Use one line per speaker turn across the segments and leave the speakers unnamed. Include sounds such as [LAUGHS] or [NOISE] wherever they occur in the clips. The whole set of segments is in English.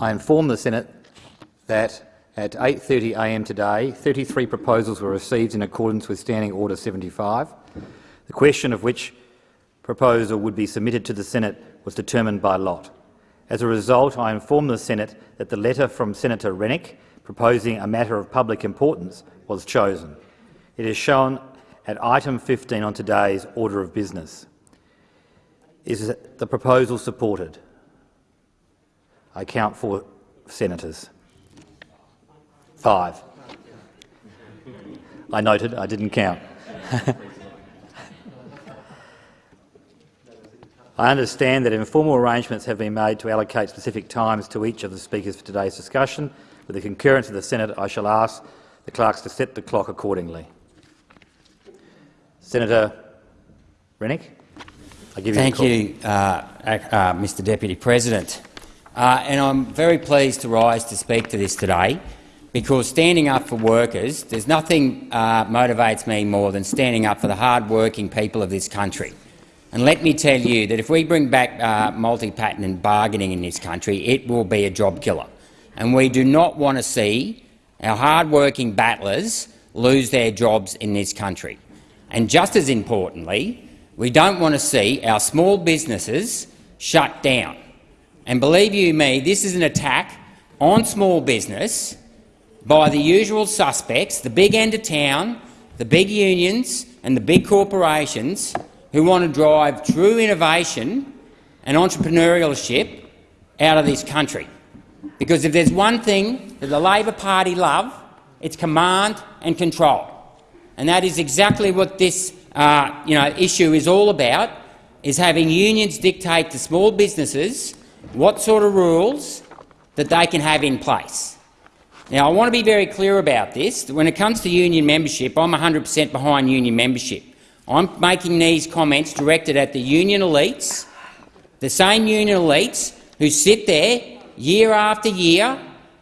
I inform the Senate that at 8.30am today, 33 proposals were received in accordance with Standing Order 75. The question of which proposal would be submitted to the Senate was determined by lot. As a result, I inform the Senate that the letter from Senator Rennick proposing a matter of public importance was chosen. It is shown at item 15 on today's order of business. Is the proposal supported? I count four senators. Five. I noted, I didn't count. [LAUGHS] I understand that informal arrangements have been made to allocate specific times to each of the speakers for today's discussion. With the concurrence of the Senate, I shall ask the clerks to set the clock accordingly. Senator Rennick, I give
Thank
you,
you, uh, uh, Mr Deputy President. Uh, and I'm very pleased to rise to speak to this today because standing up for workers, there's nothing uh, motivates me more than standing up for the hard-working people of this country. And let me tell you that if we bring back uh, multi-patent bargaining in this country, it will be a job killer. And we do not want to see our hard-working battlers lose their jobs in this country. And just as importantly, we don't want to see our small businesses shut down. And believe you me, this is an attack on small business by the usual suspects, the big end of town, the big unions and the big corporations who want to drive true innovation and entrepreneurship out of this country. Because if there's one thing that the Labor Party love, it's command and control. And that is exactly what this uh, you know, issue is all about, is having unions dictate to small businesses what sort of rules that they can have in place. Now, I want to be very clear about this. When it comes to union membership, I'm 100 per cent behind union membership. I'm making these comments directed at the union elites, the same union elites who sit there year after year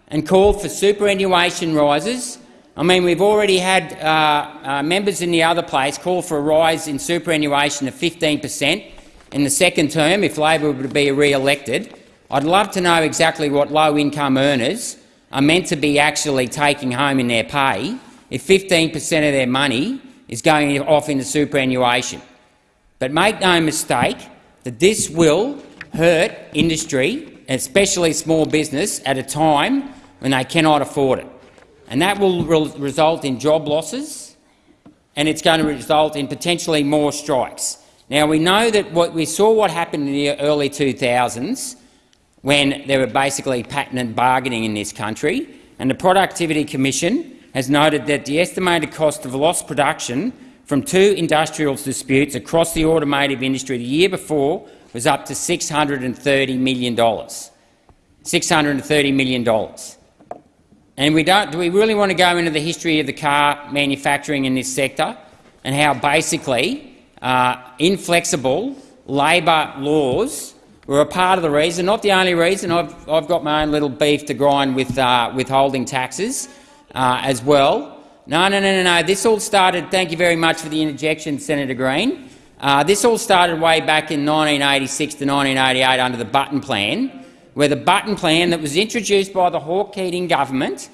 and call for superannuation rises. I mean, we've already had uh, uh, members in the other place call for a rise in superannuation of 15 per cent in the second term if Labor were to be re-elected. I'd love to know exactly what low-income earners are meant to be actually taking home in their pay if 15 per cent of their money is going off into superannuation. But make no mistake that this will hurt industry, especially small business, at a time when they cannot afford it. And that will re result in job losses and it's going to result in potentially more strikes. Now, we know that what we saw what happened in the early 2000s when there were basically pattern bargaining in this country, and the Productivity Commission has noted that the estimated cost of lost production from two industrial disputes across the automotive industry the year before was up to $630 million. $630 million. And we don't, do we really want to go into the history of the car manufacturing in this sector and how basically uh, inflexible labour laws were a part of the reason, not the only reason. I've, I've got my own little beef to grind with uh, withholding taxes, uh, as well. No, no, no, no, no. This all started. Thank you very much for the interjection, Senator Green. Uh, this all started way back in 1986 to 1988 under the Button Plan, where the Button Plan that was introduced by the Hawke-Keating government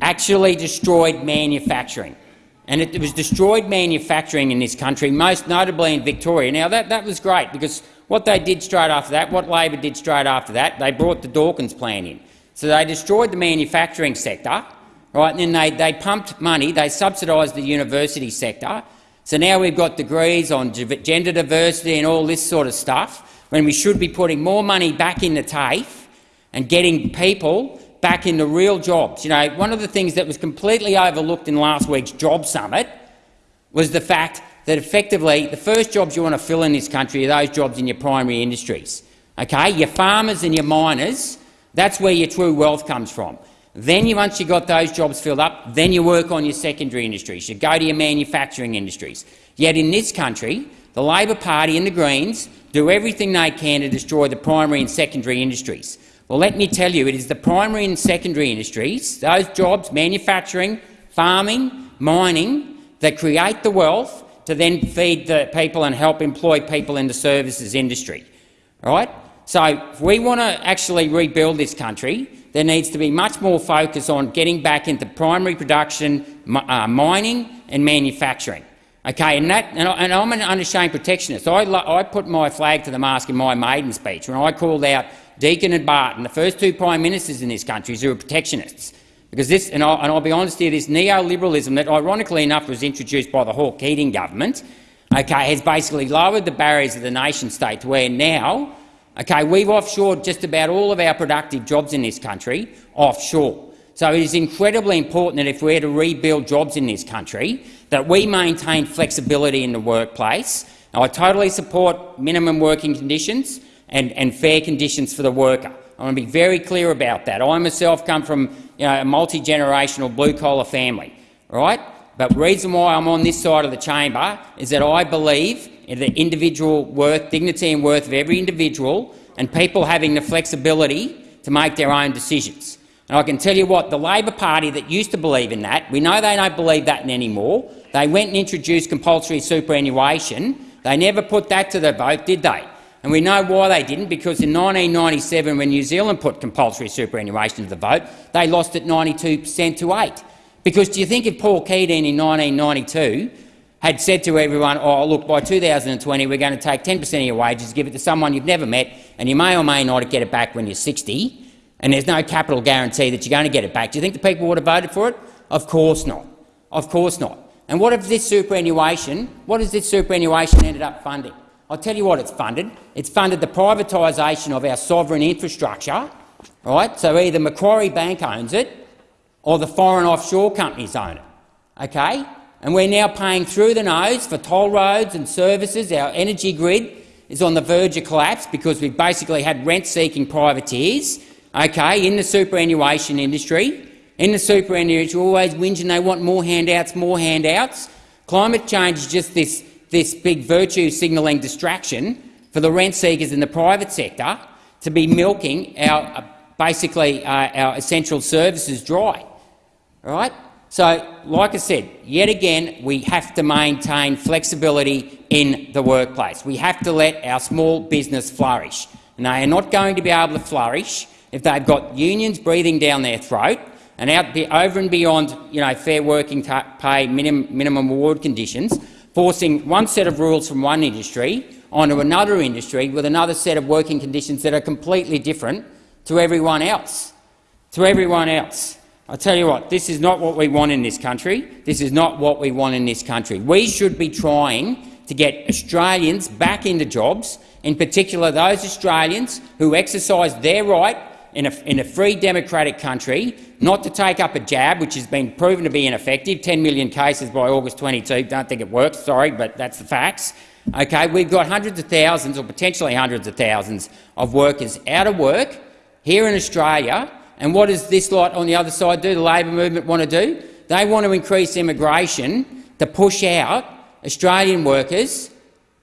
actually destroyed manufacturing. And it, it was destroyed manufacturing in this country, most notably in Victoria. Now, that, that was great because what they did straight after that, what Labor did straight after that, they brought the Dawkins Plan in. So they destroyed the manufacturing sector, right? And then they, they pumped money, they subsidised the university sector. So now we've got degrees on gender diversity and all this sort of stuff, when we should be putting more money back in the TAFE and getting people back into real jobs. You know, one of the things that was completely overlooked in last week's Job Summit was the fact that effectively the first jobs you want to fill in this country are those jobs in your primary industries. Okay? Your farmers and your miners, that's where your true wealth comes from. Then, you, once you've got those jobs filled up, then you work on your secondary industries. You go to your manufacturing industries. Yet in this country, the Labor Party and the Greens do everything they can to destroy the primary and secondary industries. Well, let me tell you, it is the primary and secondary industries, those jobs, manufacturing, farming, mining, that create the wealth to then feed the people and help employ people in the services industry. Right? So if we want to actually rebuild this country, there needs to be much more focus on getting back into primary production, uh, mining and manufacturing. Okay, and, that, and, I, am an unashamed protectionist. I, I put my flag to the mast in my maiden speech when I called out Deakin and Barton, the first two prime ministers in this country who were protectionists. Because this, and I'll, and I'll be honest here, this neoliberalism that ironically enough was introduced by the Hawke Keating government okay, has basically lowered the barriers of the nation-state to where now okay, we've offshored just about all of our productive jobs in this country offshore. So it is incredibly important that if we're to rebuild jobs in this country, that we maintain flexibility in the workplace. Now, I totally support minimum working conditions and, and fair conditions for the worker. I want to be very clear about that. I myself come from you know, a multi-generational blue-collar family, right? But the reason why I'm on this side of the chamber is that I believe in the individual worth, dignity and worth of every individual and people having the flexibility to make their own decisions. And I can tell you what, the Labor Party that used to believe in that, we know they don't believe that anymore. They went and introduced compulsory superannuation. They never put that to the vote, did they? And we know why they didn't, because in 1997, when New Zealand put compulsory superannuation to the vote, they lost it 92 per cent to 8 Because do you think if Paul Keating in 1992 had said to everyone, oh, look, by 2020 we're going to take 10 per cent of your wages, give it to someone you've never met, and you may or may not get it back when you're 60, and there's no capital guarantee that you're going to get it back, do you think the people would have voted for it? Of course not. Of course not. And what if this superannuation, what has this superannuation ended up funding? I'll tell you what it's funded. It's funded the privatisation of our sovereign infrastructure. Right? So either Macquarie Bank owns it or the foreign offshore companies own it. Okay? And we're now paying through the nose for toll roads and services. Our energy grid is on the verge of collapse because we've basically had rent-seeking privateers okay, in the superannuation industry. In the superannuation, always whinging they want more handouts, more handouts. Climate change is just this, this big virtue signalling distraction for the rent seekers in the private sector to be milking our, uh, basically uh, our essential services dry. All right? So, like I said, yet again, we have to maintain flexibility in the workplace. We have to let our small business flourish. And they are not going to be able to flourish if they've got unions breathing down their throat and out over and beyond you know, fair working pay minimum, minimum award conditions, forcing one set of rules from one industry onto another industry with another set of working conditions that are completely different to everyone else. To everyone else. I tell you what, this is not what we want in this country. This is not what we want in this country. We should be trying to get Australians back into jobs, in particular those Australians who exercise their right in a, in a free democratic country not to take up a jab, which has been proven to be ineffective. 10 million cases by August 22. Don't think it works, sorry, but that's the facts. Okay, we've got hundreds of thousands, or potentially hundreds of thousands, of workers out of work here in Australia and what does this lot on the other side do, the Labor movement want to do? They want to increase immigration to push out Australian workers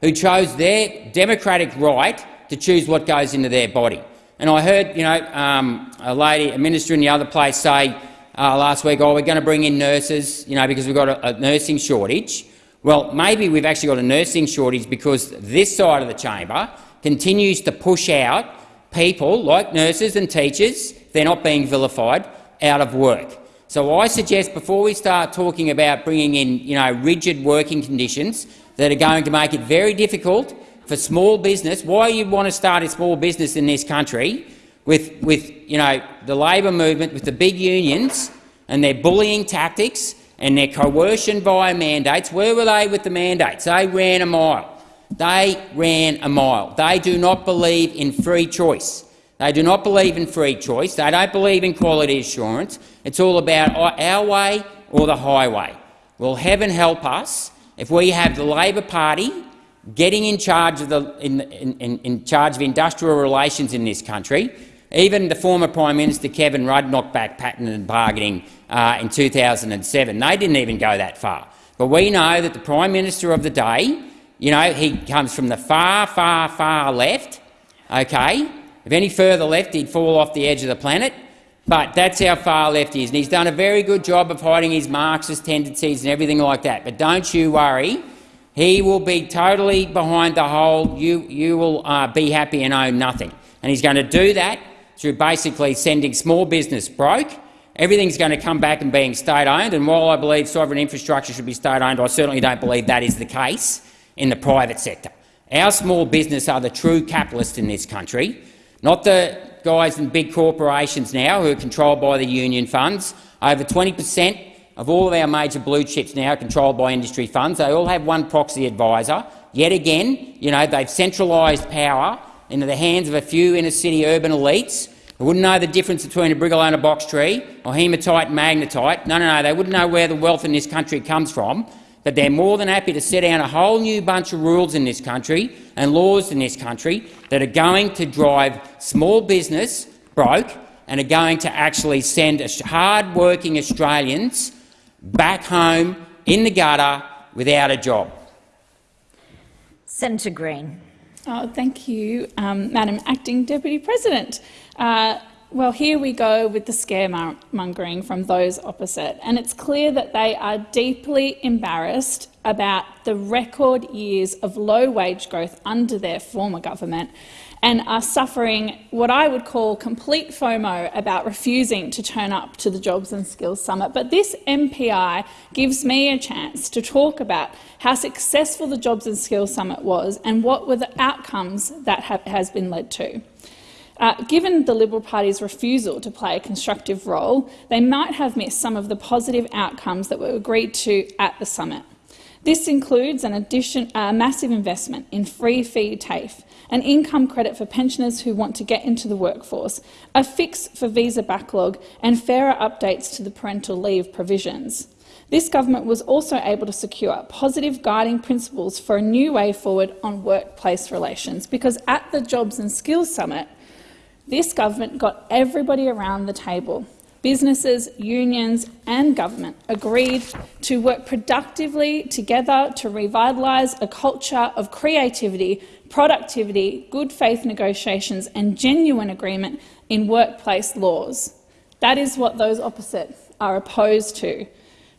who chose their democratic right to choose what goes into their body. And I heard you know, um, a lady, a minister in the other place say uh, last week, oh, we're going to bring in nurses you know, because we've got a, a nursing shortage. Well, maybe we've actually got a nursing shortage because this side of the chamber continues to push out people like nurses and teachers they're not being vilified, out of work. So I suggest before we start talking about bringing in you know, rigid working conditions that are going to make it very difficult for small business, why you want to start a small business in this country with, with you know, the Labor movement, with the big unions and their bullying tactics and their coercion via mandates. Where were they with the mandates? They ran a mile. They ran a mile. They do not believe in free choice. They do not believe in free choice. They don't believe in quality assurance. It's all about our way or the highway. Well, heaven help us if we have the Labor Party getting in charge of, the, in, in, in charge of industrial relations in this country. Even the former Prime Minister Kevin Rudd knocked back pattern and bargaining uh, in 2007. They didn't even go that far. But we know that the Prime Minister of the day, you know, he comes from the far, far, far left, okay, if any further left, he'd fall off the edge of the planet. But that's how far left he is. And he's done a very good job of hiding his Marxist tendencies and everything like that. But don't you worry. He will be totally behind the whole, you, you will uh, be happy and own nothing. and he's going to do that through basically sending small business broke. Everything's going to come back and being state-owned, and while I believe sovereign infrastructure should be state-owned, I certainly don't believe that is the case in the private sector. Our small business are the true capitalists in this country, not the guys in big corporations now who are controlled by the union funds. Over 20 per cent of all of our major blue chips now controlled by industry funds. They all have one proxy advisor. Yet again, you know, they've centralised power into the hands of a few inner-city urban elites who wouldn't know the difference between a Brigalow and a box tree or hematite and magnetite. No, no, no, they wouldn't know where the wealth in this country comes from. But they're more than happy to set down a whole new bunch of rules in this country and laws in this country that are going to drive small business broke and are going to actually send hard-working Australians back home in the gutter without a job.
Senator Green.
Oh, thank you, um, Madam Acting Deputy President. Uh, well, here we go with the scaremongering from those opposite, and it's clear that they are deeply embarrassed about the record years of low wage growth under their former government and are suffering what I would call complete FOMO about refusing to turn up to the Jobs and Skills Summit. But this MPI gives me a chance to talk about how successful the Jobs and Skills Summit was and what were the outcomes that has been led to. Uh, given the Liberal Party's refusal to play a constructive role, they might have missed some of the positive outcomes that were agreed to at the summit. This includes an addition, uh, massive investment in fee-free TAFE, an income credit for pensioners who want to get into the workforce, a fix for visa backlog and fairer updates to the parental leave provisions. This government was also able to secure positive guiding principles for a new way forward on workplace relations, because at the Jobs and Skills Summit, this government got everybody around the table. Businesses, unions and government agreed to work productively together to revitalise a culture of creativity, productivity, good faith negotiations and genuine agreement in workplace laws. That is what those opposites are opposed to,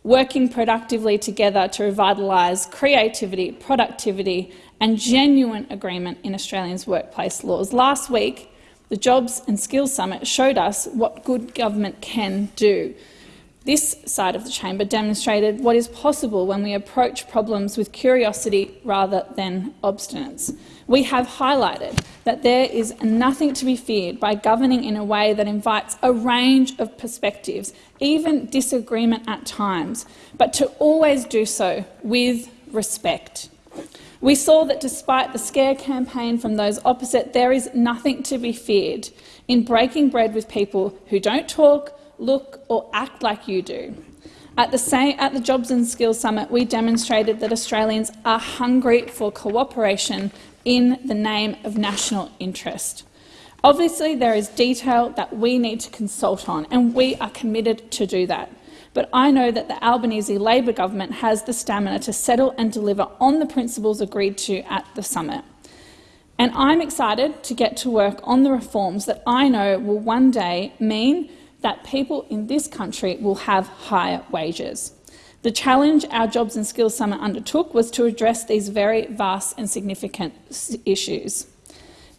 working productively together to revitalise creativity, productivity and genuine agreement in Australia's workplace laws. Last week, the Jobs and Skills Summit showed us what good government can do. This side of the chamber demonstrated what is possible when we approach problems with curiosity rather than obstinance. We have highlighted that there is nothing to be feared by governing in a way that invites a range of perspectives, even disagreement at times, but to always do so with respect. We saw that despite the scare campaign from those opposite, there is nothing to be feared in breaking bread with people who don't talk, look or act like you do. At the, same, at the Jobs and Skills Summit, we demonstrated that Australians are hungry for cooperation in the name of national interest. Obviously, there is detail that we need to consult on, and we are committed to do that but I know that the Albanese Labor government has the stamina to settle and deliver on the principles agreed to at the summit. And I'm excited to get to work on the reforms that I know will one day mean that people in this country will have higher wages. The challenge our Jobs and Skills Summit undertook was to address these very vast and significant issues.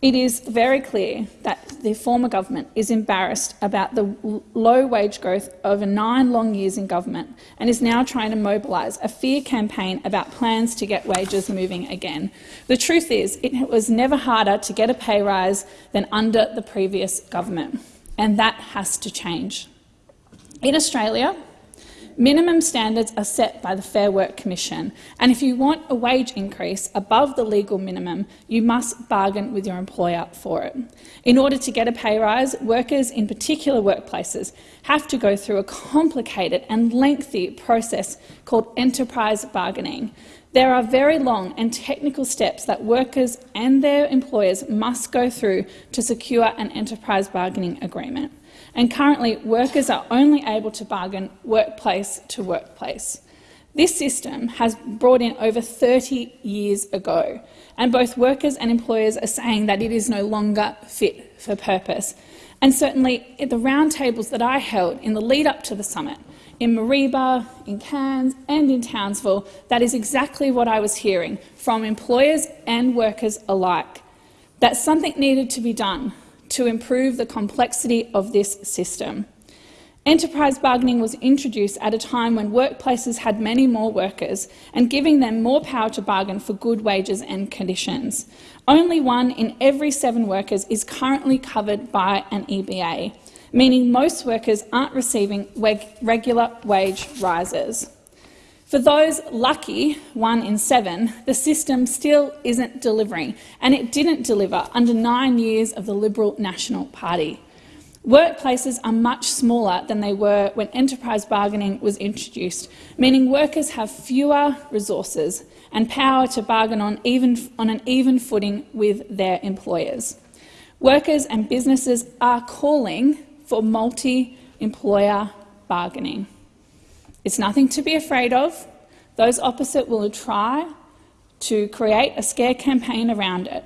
It is very clear that the former government is embarrassed about the low wage growth over nine long years in government and is now trying to mobilise a fear campaign about plans to get wages moving again. The truth is it was never harder to get a pay rise than under the previous government, and that has to change. In Australia, Minimum standards are set by the Fair Work Commission, and if you want a wage increase above the legal minimum, you must bargain with your employer for it. In order to get a pay rise, workers in particular workplaces have to go through a complicated and lengthy process called enterprise bargaining. There are very long and technical steps that workers and their employers must go through to secure an enterprise bargaining agreement and currently workers are only able to bargain workplace to workplace. This system has brought in over 30 years ago, and both workers and employers are saying that it is no longer fit for purpose. And certainly at the roundtables that I held in the lead-up to the summit, in Mareeba, in Cairns and in Townsville, that is exactly what I was hearing from employers and workers alike, that something needed to be done to improve the complexity of this system. Enterprise bargaining was introduced at a time when workplaces had many more workers and giving them more power to bargain for good wages and conditions. Only one in every seven workers is currently covered by an EBA, meaning most workers aren't receiving regular wage rises. For those lucky, one in seven, the system still isn't delivering, and it didn't deliver under nine years of the Liberal National Party. Workplaces are much smaller than they were when enterprise bargaining was introduced, meaning workers have fewer resources and power to bargain on, even, on an even footing with their employers. Workers and businesses are calling for multi-employer bargaining. It's nothing to be afraid of. Those opposite will try to create a scare campaign around it.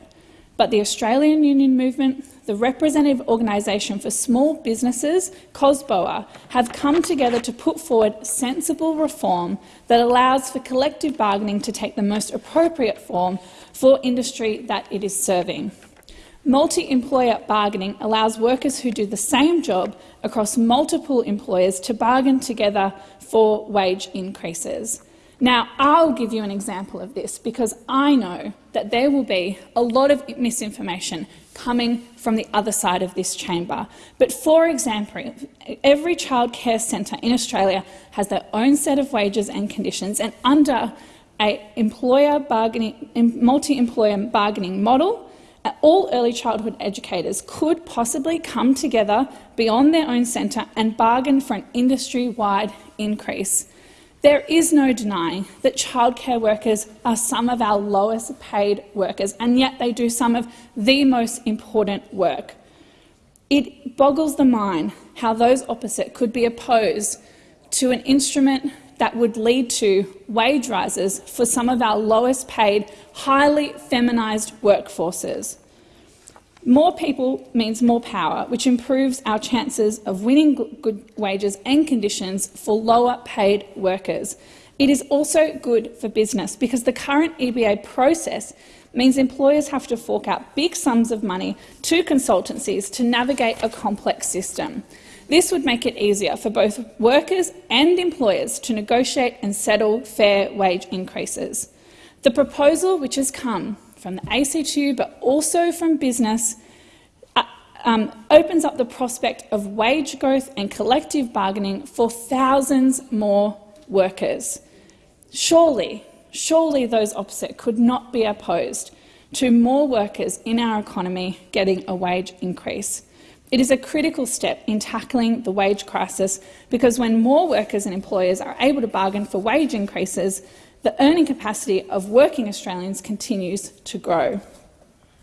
But the Australian Union Movement, the representative organisation for small businesses, COSBOA, have come together to put forward sensible reform that allows for collective bargaining to take the most appropriate form for industry that it is serving. Multi-employer bargaining allows workers who do the same job across multiple employers to bargain together for wage increases. Now, I'll give you an example of this because I know that there will be a lot of misinformation coming from the other side of this chamber. But for example, every childcare centre in Australia has their own set of wages and conditions, and under a employer bargaining, multi-employer bargaining model, all early childhood educators could possibly come together beyond their own centre and bargain for an industry-wide increase. There is no denying that childcare workers are some of our lowest paid workers, and yet they do some of the most important work. It boggles the mind how those opposite could be opposed to an instrument that would lead to wage rises for some of our lowest paid, highly feminised workforces. More people means more power, which improves our chances of winning good wages and conditions for lower paid workers. It is also good for business because the current EBA process means employers have to fork out big sums of money to consultancies to navigate a complex system. This would make it easier for both workers and employers to negotiate and settle fair wage increases. The proposal, which has come from the ACTU but also from business, uh, um, opens up the prospect of wage growth and collective bargaining for thousands more workers. Surely, surely those opposite could not be opposed to more workers in our economy getting a wage increase. It is a critical step in tackling the wage crisis because when more workers and employers are able to bargain for wage increases, the earning capacity of working Australians continues to grow.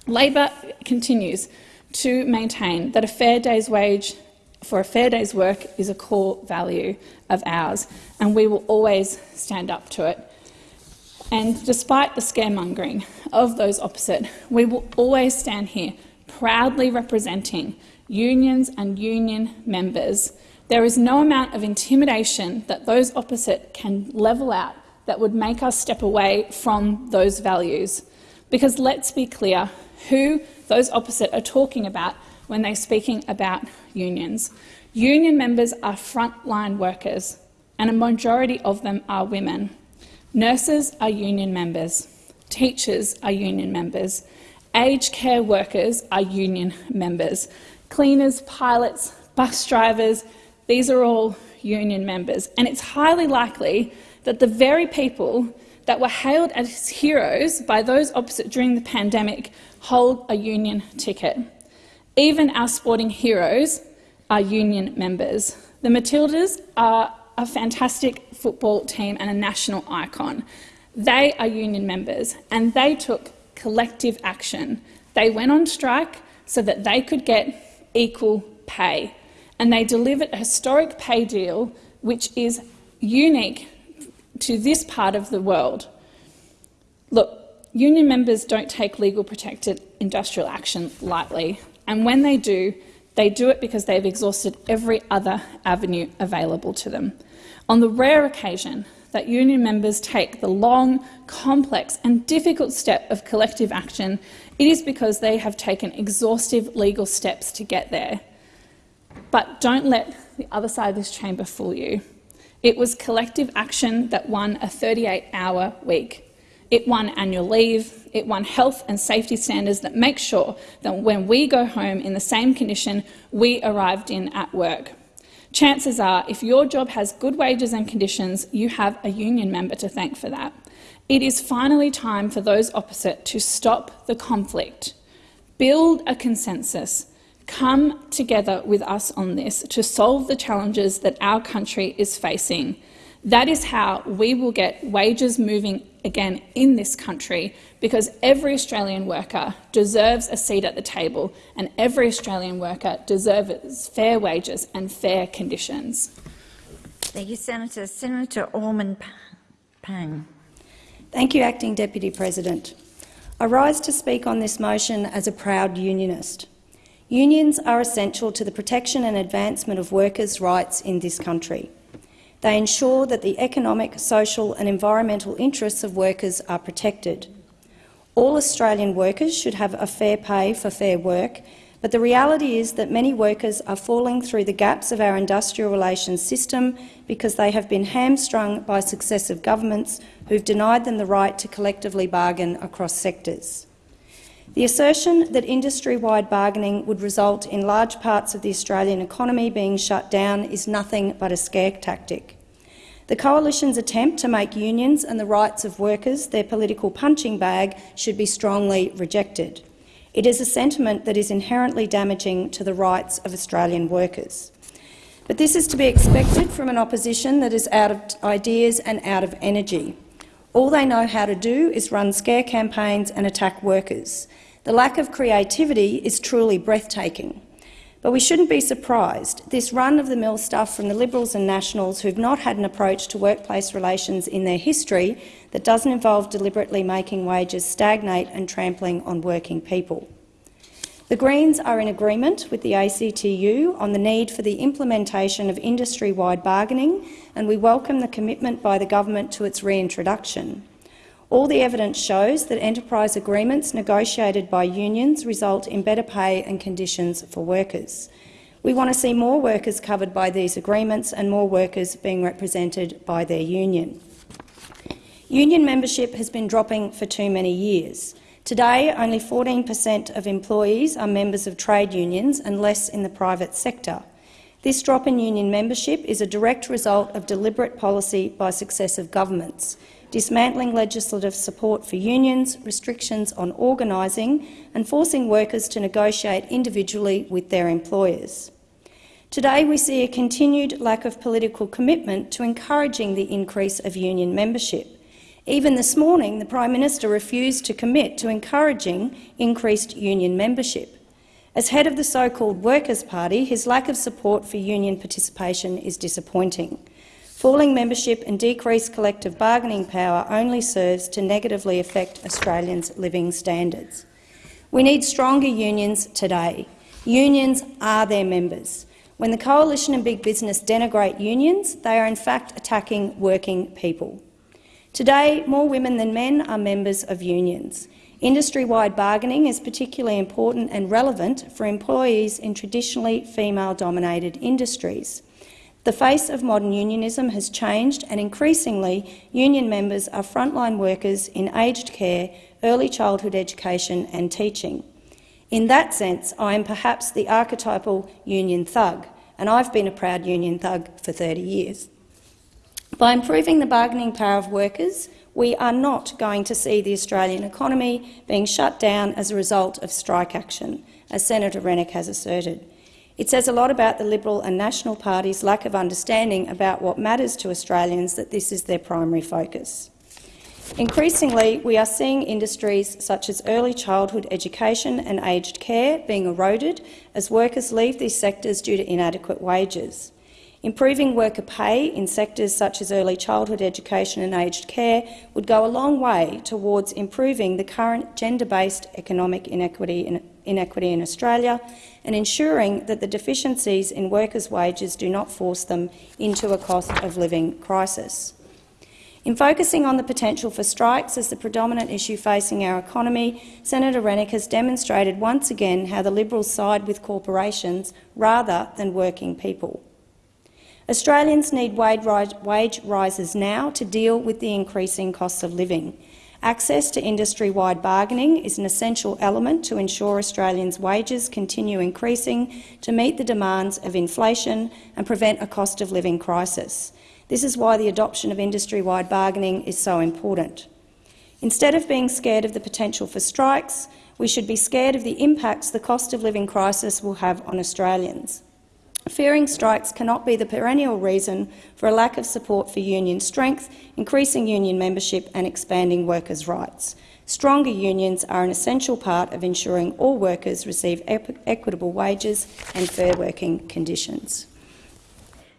Labor continues to maintain that a fair day's wage for a fair day's work is a core value of ours, and we will always stand up to it. And despite the scaremongering of those opposite, we will always stand here proudly representing unions and union members. There is no amount of intimidation that those opposite can level out that would make us step away from those values. Because let's be clear who those opposite are talking about when they're speaking about unions. Union members are frontline workers, and a majority of them are women. Nurses are union members. Teachers are union members. Aged care workers are union members. Cleaners, pilots, bus drivers, these are all union members. And it's highly likely that the very people that were hailed as heroes by those opposite during the pandemic hold a union ticket. Even our sporting heroes are union members. The Matildas are a fantastic football team and a national icon. They are union members and they took collective action. They went on strike so that they could get equal pay and they delivered a historic pay deal which is unique to this part of the world. Look, union members don't take legal protected industrial action lightly, and when they do, they do it because they've exhausted every other avenue available to them. On the rare occasion that union members take the long, complex and difficult step of collective action, It is because they have taken exhaustive legal steps to get there. But don't let the other side of this chamber fool you. It was collective action that won a 38-hour week. It won annual leave, it won health and safety standards that make sure that when we go home in the same condition we arrived in at work. Chances are, if your job has good wages and conditions, you have a union member to thank for that. It is finally time for those opposite to stop the conflict, build a consensus, come together with us on this to solve the challenges that our country is facing. That is how we will get wages moving again in this country, because every Australian worker deserves a seat at the table and every Australian worker deserves fair wages and fair conditions.
Thank you, Senator. Senator Orman Pang.
Thank you, Acting Deputy President. I rise to speak on this motion as a proud unionist. Unions are essential to the protection and advancement of workers' rights in this country. They ensure that the economic, social and environmental interests of workers are protected. All Australian workers should have a fair pay for fair work, but the reality is that many workers are falling through the gaps of our industrial relations system because they have been hamstrung by successive governments who've denied them the right to collectively bargain across sectors. The assertion that industry-wide bargaining would result in large parts of the Australian economy being shut down is nothing but a scare tactic. The Coalition's attempt to make unions and the rights of workers their political punching bag should be strongly rejected. It is a sentiment that is inherently damaging to the rights of Australian workers. But this is to be expected from an opposition that is out of ideas and out of energy. All they know how to do is run scare campaigns and attack workers. The lack of creativity is truly breathtaking. But we shouldn't be surprised. This run-of-the-mill stuff from the Liberals and Nationals who've not had an approach to workplace relations in their history that doesn't involve deliberately making wages stagnate and trampling on working people. The Greens are in agreement with the ACTU on the need for the implementation of industry-wide bargaining, and we welcome the commitment by the government to its reintroduction. All the evidence shows that enterprise agreements negotiated by unions result in better pay and conditions for workers. We want to see more workers covered by these agreements and more workers being represented by their union. Union membership has been dropping for too many years. Today, only 14 per cent of employees are members of trade unions and less in the private sector. This drop in union membership is a direct result of deliberate policy by successive governments dismantling legislative support for unions, restrictions on organising and forcing workers to negotiate individually with their employers. Today we see a continued lack of political commitment to encouraging the increase of union membership. Even this morning, the Prime Minister refused to commit to encouraging increased union membership. As head of the so-called Workers' Party, his lack of support for union participation is disappointing. Falling membership and decreased collective bargaining power only serves to negatively affect Australians' living standards. We need stronger unions today. Unions are their members. When the Coalition and Big Business denigrate unions, they are in fact attacking working people. Today, more women than men are members of unions. Industry-wide bargaining is particularly important and relevant for employees in traditionally female-dominated industries. The face of modern unionism has changed and increasingly union members are frontline workers in aged care, early childhood education and teaching. In that sense, I am perhaps the archetypal union thug, and I've been a proud union thug for 30 years. By improving the bargaining power of workers, we are not going to see the Australian economy being shut down as a result of strike action, as Senator Rennick has asserted. It says a lot about the Liberal and National parties' lack of understanding about what matters to Australians that this is their primary focus. Increasingly, we are seeing industries such as early childhood education and aged care being eroded as workers leave these sectors due to inadequate wages. Improving worker pay in sectors such as early childhood education and aged care would go a long way towards improving the current gender-based economic inequity in, inequity in Australia and ensuring that the deficiencies in workers' wages do not force them into a cost of living crisis. In focusing on the potential for strikes as the predominant issue facing our economy, Senator Rennick has demonstrated once again how the Liberals side with corporations rather than working people. Australians need wage rises now to deal with the increasing costs of living. Access to industry-wide bargaining is an essential element to ensure Australians' wages continue increasing to meet the demands of inflation and prevent a cost of living crisis. This is why the adoption of industry-wide bargaining is so important. Instead of being scared of the potential for strikes, we should be scared of the impacts the cost of living crisis will have on Australians. Fearing strikes cannot be the perennial reason for a lack of support for union strength, increasing union membership and expanding workers' rights. Stronger unions are an essential part of ensuring all workers receive equitable wages and fair working conditions.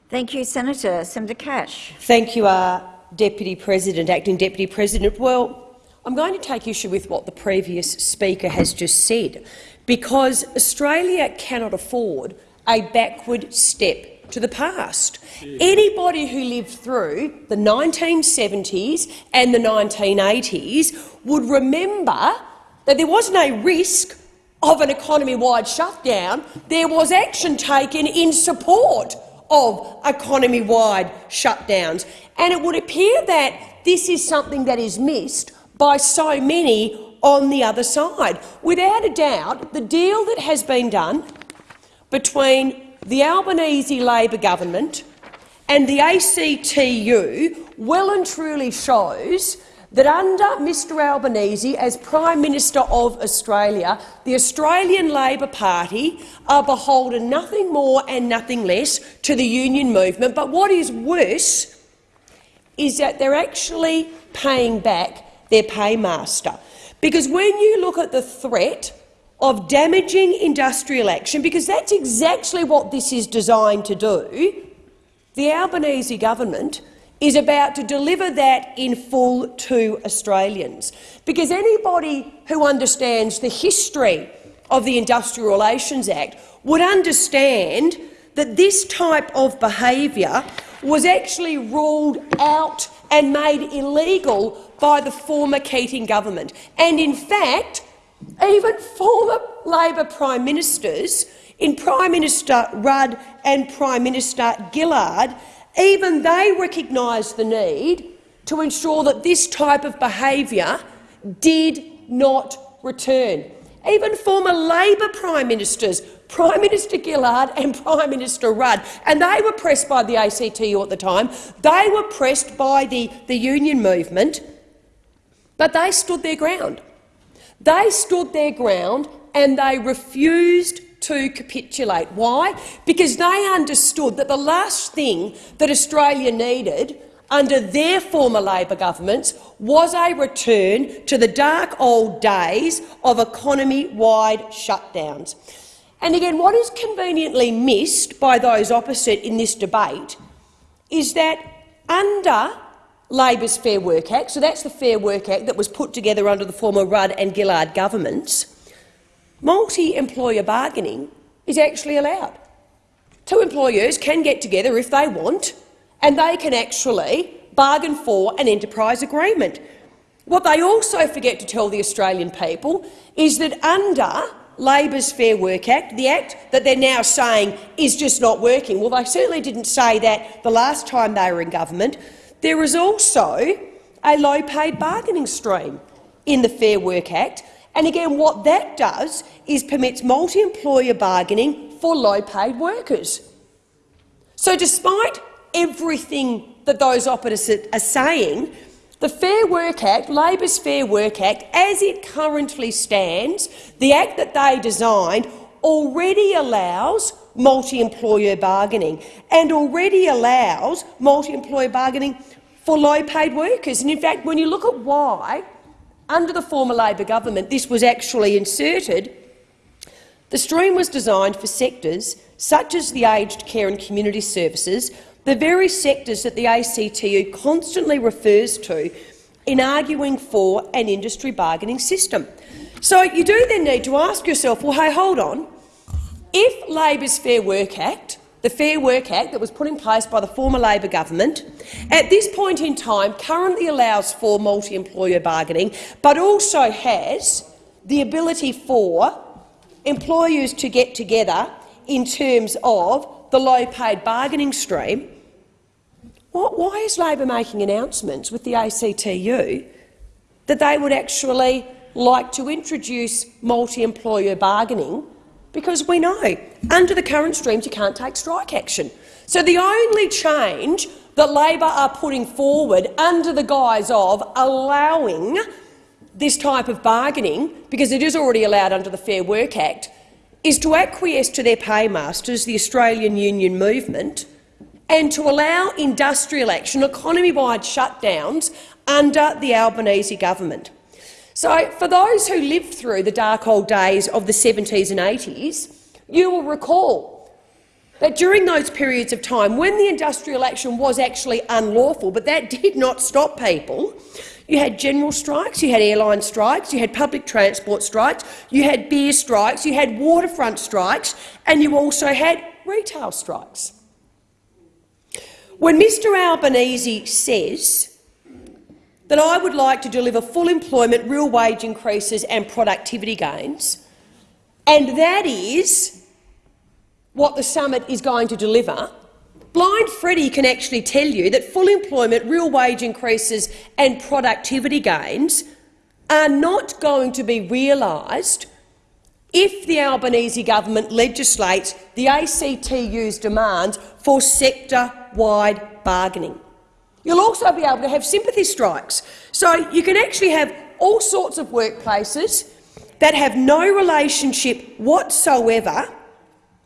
Thank you, Senator. Senator Cash.
Thank you, uh, Deputy President, Acting Deputy President. Well, I'm going to take issue with what the previous speaker has just said, because Australia cannot afford a backward step to the past. Anybody who lived through the 1970s and the 1980s would remember that there wasn't a risk of an economy-wide shutdown. There was action taken in support of economy-wide shutdowns. And it would appear that this is something that is missed by so many on the other side. Without a doubt, the deal that has been done between the Albanese Labor government and the ACTU well and truly shows that under Mr Albanese as Prime Minister of Australia, the Australian Labor Party are beholden nothing more and nothing less to the union movement. But what is worse is that they're actually paying back their paymaster. Because when you look at the threat of damaging industrial action, because that's exactly what this is designed to do, the Albanese government is about to deliver that in full to Australians. Because anybody who understands the history of the Industrial Relations Act would understand that this type of behaviour was actually ruled out and made illegal by the former Keating government. And in fact, even former Labor Prime Ministers, in Prime Minister Rudd and Prime Minister Gillard, even they recognised the need to ensure that this type of behaviour did not return. Even former Labor Prime Ministers, Prime Minister Gillard and [LAUGHS] Prime Minister Rudd, and they were pressed by the ACTU at the time, they were pressed by the, the union movement, but they stood their ground. They stood their ground and they refused to capitulate. Why? Because they understood that the last thing that Australia needed under their former Labor governments was a return to the dark old days of economy-wide shutdowns. And again, what is conveniently missed by those opposite in this debate is that under Labor's Fair Work Act, so that's the Fair Work Act that was put together under the former Rudd and Gillard governments, multi-employer bargaining is actually allowed. Two employers can get together if they want, and they can actually bargain for an enterprise agreement. What they also forget to tell the Australian people is that under Labor's Fair Work Act, the act that they're now saying is just not working, well, they certainly didn't say that the last time they were in government, there is also a low-paid bargaining stream in the Fair Work Act, and again what that does is permits multi-employer bargaining for low-paid workers. So despite everything that those opposites are saying, the Fair Work Act, Labor's Fair Work Act, as it currently stands, the act that they designed, already allows multi-employer bargaining and already allows multi-employer bargaining for low-paid workers. And in fact, when you look at why, under the former Labor government, this was actually inserted, the stream was designed for sectors such as the aged care and community services, the very sectors that the ACTU constantly refers to in arguing for an industry bargaining system. So you do then need to ask yourself, well, hey, hold on. If Labor's Fair Work Act the Fair Work Act that was put in place by the former Labor government, at this point in time currently allows for multi-employer bargaining, but also has the ability for employers to get together in terms of the low-paid bargaining stream. Why is Labor making announcements with the ACTU that they would actually like to introduce multi-employer bargaining because we know under the current streams you can't take strike action. So the only change that Labor are putting forward under the guise of allowing this type of bargaining, because it is already allowed under the Fair Work Act, is to acquiesce to their paymasters, the Australian Union Movement, and to allow industrial action, economy-wide shutdowns under the Albanese government. So, for those who lived through the dark old days of the 70s and 80s, you will recall that during those periods of time, when the industrial action was actually unlawful, but that did not stop people, you had general strikes, you had airline strikes, you had public transport strikes, you had beer strikes, you had waterfront strikes, and you also had retail strikes. When Mr Albanese says that I would like to deliver full employment, real wage increases and productivity gains, and that is what the summit is going to deliver, Blind Freddie can actually tell you that full employment, real wage increases and productivity gains are not going to be realised if the Albanese government legislates the ACTU's demands for sector-wide bargaining. You'll also be able to have sympathy strikes. So you can actually have all sorts of workplaces that have no relationship whatsoever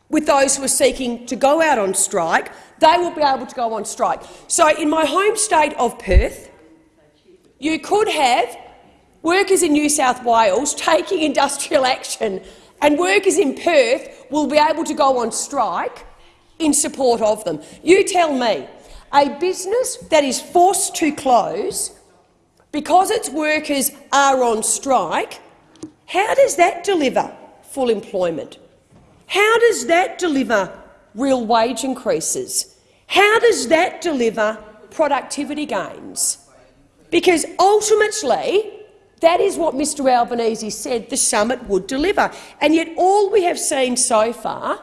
with those who are seeking to go out on strike. They will be able to go on strike. So in my home state of Perth, you could have workers in New South Wales taking industrial action and workers in Perth will be able to go on strike in support of them. You tell me, a business that is forced to close because its workers are on strike, how does that deliver full employment? How does that deliver real wage increases? How does that deliver productivity gains? Because ultimately, that is what Mr Albanese said the summit would deliver. And yet all we have seen so far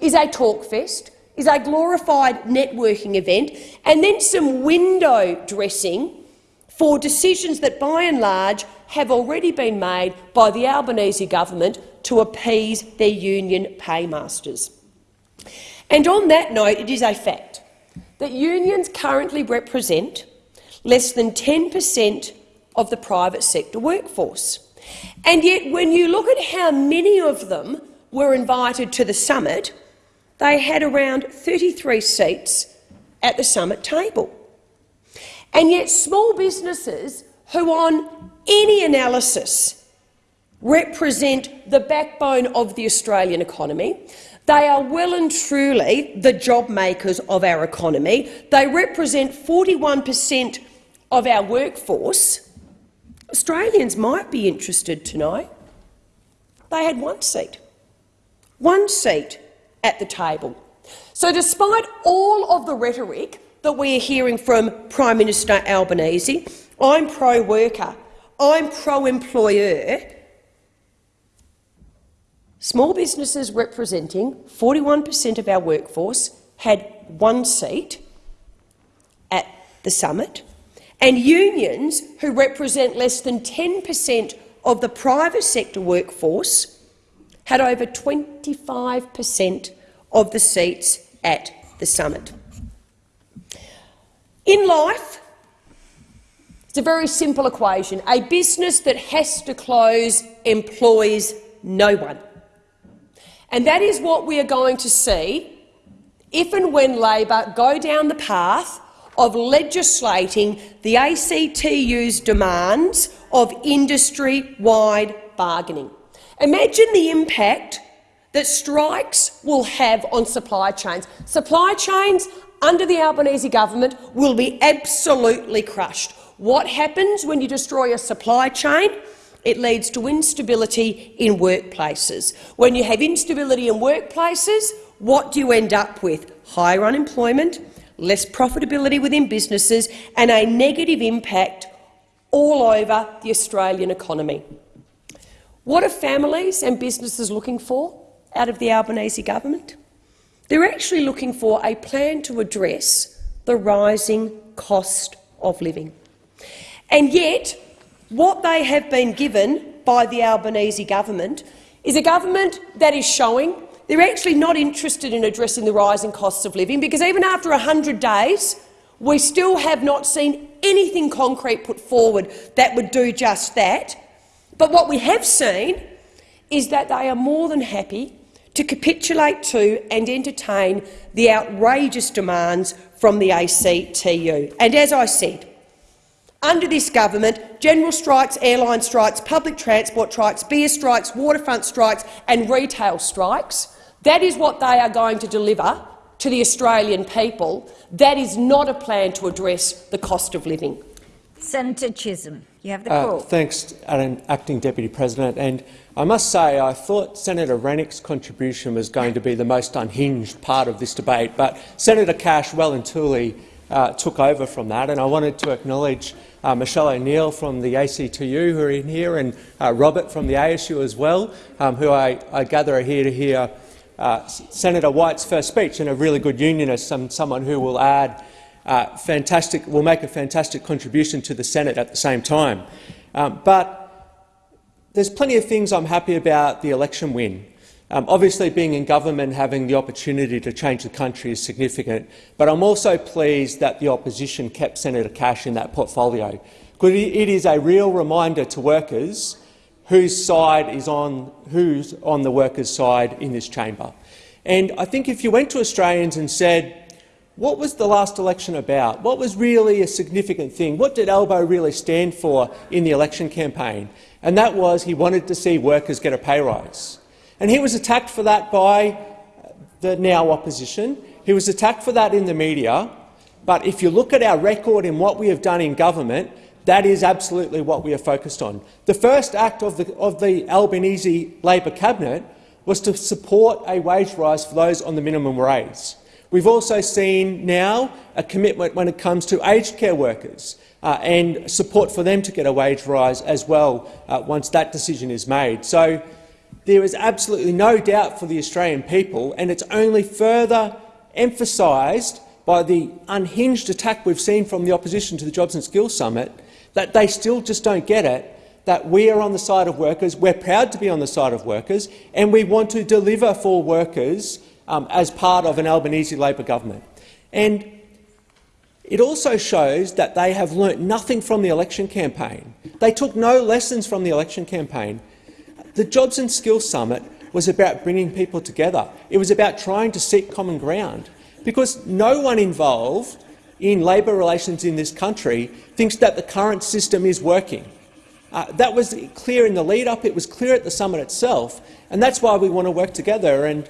is a talk fest, is a glorified networking event and then some window dressing for decisions that, by and large, have already been made by the Albanese government to appease their union paymasters. And on that note, it is a fact that unions currently represent less than 10 per cent of the private sector workforce. And yet, when you look at how many of them were invited to the summit, they had around 33 seats at the summit table. And yet small businesses who on any analysis represent the backbone of the Australian economy, they are well and truly the job makers of our economy. They represent 41 per cent of our workforce. Australians might be interested to know they had one seat. One seat at the table. So despite all of the rhetoric that we are hearing from Prime Minister Albanese, I'm pro-worker, I'm pro-employer, small businesses representing 41 per cent of our workforce had one seat at the summit, and unions who represent less than 10 per cent of the private sector workforce had over 25 per cent of the seats at the summit. In life, it's a very simple equation. A business that has to close employs no one. And that is what we are going to see if and when Labor go down the path of legislating the ACTU's demands of industry-wide bargaining. Imagine the impact that strikes will have on supply chains. Supply chains under the Albanese government will be absolutely crushed. What happens when you destroy a supply chain? It leads to instability in workplaces. When you have instability in workplaces, what do you end up with? Higher unemployment, less profitability within businesses and a negative impact all over the Australian economy. What are families and businesses looking for out of the Albanese government? They're actually looking for a plan to address the rising cost of living. And yet, what they have been given by the Albanese government is a government that is showing they're actually not interested in addressing the rising costs of living because even after 100 days, we still have not seen anything concrete put forward that would do just that. But what we have seen is that they are more than happy to capitulate to and entertain the outrageous demands from the ACTU. And as I said, under this government, general strikes, airline strikes, public transport strikes, beer strikes, waterfront strikes and retail strikes that is what they are going to deliver to the Australian people. That is not a plan to address the cost of living.
Senator Chisholm, you have the uh, call.
thanks, Acting Deputy President. And I must say I thought Senator Rennick's contribution was going to be the most unhinged part of this debate, but Senator Cash well and truly uh, took over from that. And I wanted to acknowledge uh, Michelle O'Neill from the ACTU who are in here and uh, Robert from the ASU as well, um, who I, I gather are here to hear uh, Senator White's first speech and a really good unionist, some, someone who will add uh, fantastic, will make a fantastic contribution to the Senate at the same time. Um, but there's plenty of things I'm happy about the election win. Um, obviously, being in government, having the opportunity to change the country is significant, but I'm also pleased that the opposition kept Senator Cash in that portfolio. Because it is a real reminder to workers whose side is on who's on the workers' side in this chamber. And I think if you went to Australians and said, what was the last election about? What was really a significant thing? What did Albo really stand for in the election campaign? And that was he wanted to see workers get a pay rise. And he was attacked for that by the now opposition. He was attacked for that in the media. But if you look at our record and what we have done in government, that is absolutely what we are focused on. The first act of the, of the Albanese Labor cabinet was to support a wage rise for those on the minimum wage. We've also seen now a commitment when it comes to aged care workers uh, and support for them to get a wage rise as well uh, once that decision is made. So there is absolutely no doubt for the Australian people, and it's only further emphasised by the unhinged attack we've seen from the opposition to the Jobs and Skills Summit that they still just don't get it, that we are on the side of workers, we're proud to be on the side of workers, and we want to deliver for workers um, as part of an Albanese Labor government. And it also shows that they have learnt nothing from the election campaign. They took no lessons from the election campaign. The Jobs and Skills Summit was about bringing people together. It was about trying to seek common ground, because no one involved in labour relations in this country thinks that the current system is working. Uh, that was clear in the lead-up. It was clear at the summit itself, and that's why we want to work together. And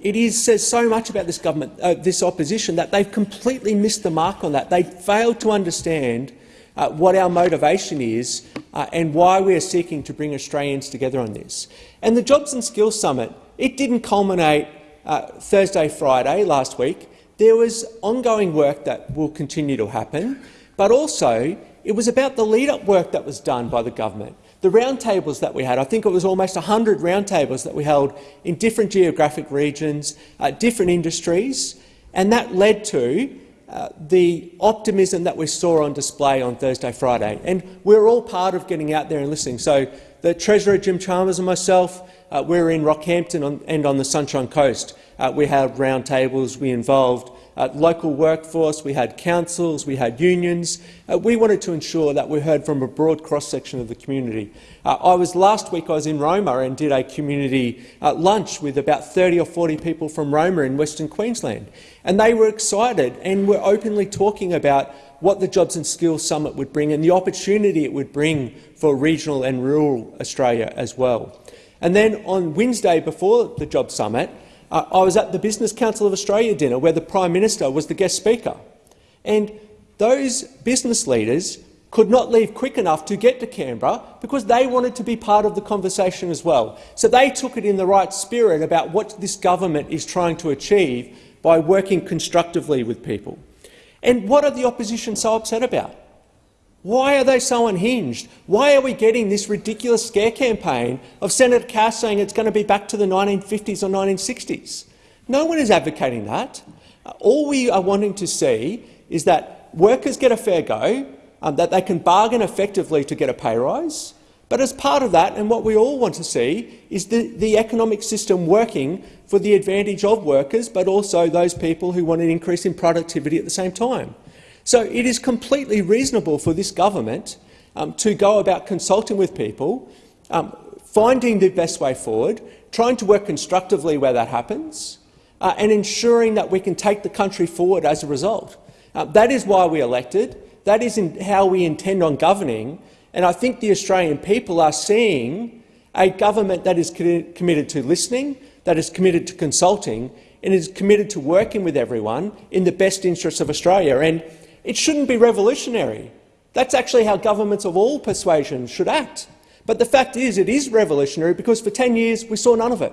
it is, says so much about this government, uh, this opposition, that they've completely missed the mark on that. They failed to understand uh, what our motivation is uh, and why we are seeking to bring Australians together on this. And the Jobs and Skills Summit, it didn't culminate uh, Thursday, Friday last week. There was ongoing work that will continue to happen, but also it was about the lead-up work that was done by the government. The roundtables that we had, I think it was almost 100 roundtables that we held in different geographic regions, uh, different industries, and that led to uh, the optimism that we saw on display on Thursday, Friday. And we're all part of getting out there and listening. So the Treasurer, Jim Chalmers, and myself, uh, we're in Rockhampton on, and on the Sunshine Coast. Uh, we had roundtables, we involved uh, local workforce, we had councils, we had unions. Uh, we wanted to ensure that we heard from a broad cross-section of the community. Uh, I was Last week I was in Roma and did a community uh, lunch with about 30 or 40 people from Roma in Western Queensland. And they were excited and were openly talking about what the Jobs and Skills Summit would bring and the opportunity it would bring for regional and rural Australia as well. And then on Wednesday before the Jobs Summit, uh, I was at the Business Council of Australia dinner where the Prime Minister was the guest speaker. And those business leaders could not leave quick enough to get to Canberra because they wanted to be part of the conversation as well. So they took it in the right spirit about what this government is trying to achieve by working constructively with people. And what are the opposition so upset about? Why are they so unhinged? Why are we getting this ridiculous scare campaign of Senator Cash saying it's going to be back to the 1950s or 1960s? No one is advocating that. All we are wanting to see is that workers get a fair go, um, that they can bargain effectively to get a pay rise. But as part of that, and what we all want to see, is the, the economic system working for the advantage of workers, but also those people who want an increase in productivity at the same time. So it is completely reasonable for this government um, to go about consulting with people, um, finding the best way forward, trying to work constructively where that happens, uh, and ensuring that we can take the country forward as a result. Uh, that is why we elected. That is how we intend on governing. And I think the Australian people are seeing a government that is committed to listening, that is committed to consulting, and is committed to working with everyone in the best interests of Australia. And it shouldn't be revolutionary. That's actually how governments of all persuasions should act. But the fact is it is revolutionary because for 10 years we saw none of it.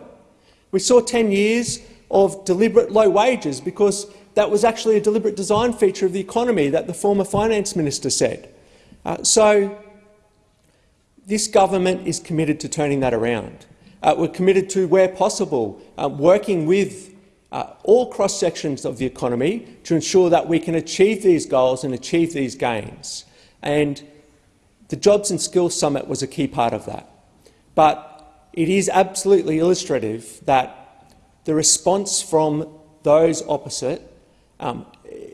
We saw 10 years of deliberate low wages because that was actually a deliberate design feature of the economy that the former finance minister said. Uh, so this government is committed to turning that around. Uh, we're committed to, where possible, uh, working with uh, all cross-sections of the economy to ensure that we can achieve these goals and achieve these gains. And the Jobs and Skills Summit was a key part of that. But it is absolutely illustrative that the response from those opposite, um,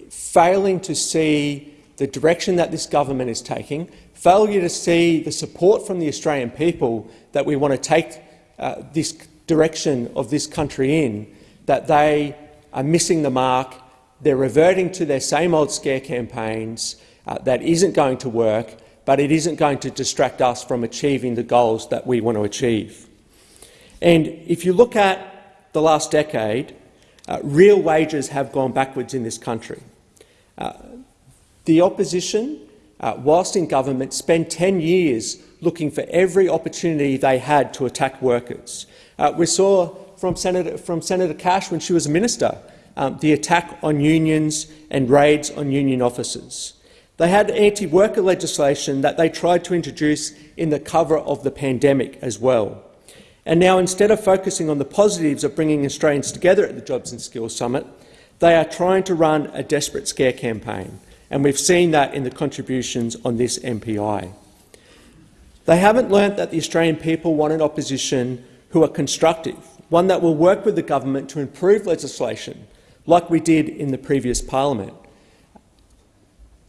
failing to see the direction that this government is taking, failure to see the support from the Australian people that we want to take uh, this direction of this country in, that they are missing the mark, they're reverting to their same old scare campaigns, uh, that isn't going to work, but it isn't going to distract us from achieving the goals that we want to achieve. And if you look at the last decade, uh, real wages have gone backwards in this country. Uh, the opposition, uh, whilst in government, spent 10 years looking for every opportunity they had to attack workers. Uh, we saw from Senator, from Senator Cash when she was a minister, um, the attack on unions and raids on union offices. They had anti-worker legislation that they tried to introduce in the cover of the pandemic as well. And now, instead of focusing on the positives of bringing Australians together at the Jobs and Skills Summit, they are trying to run a desperate scare campaign, and we've seen that in the contributions on this MPI. They haven't learnt that the Australian people want an opposition who are constructive, one that will work with the government to improve legislation, like we did in the previous parliament.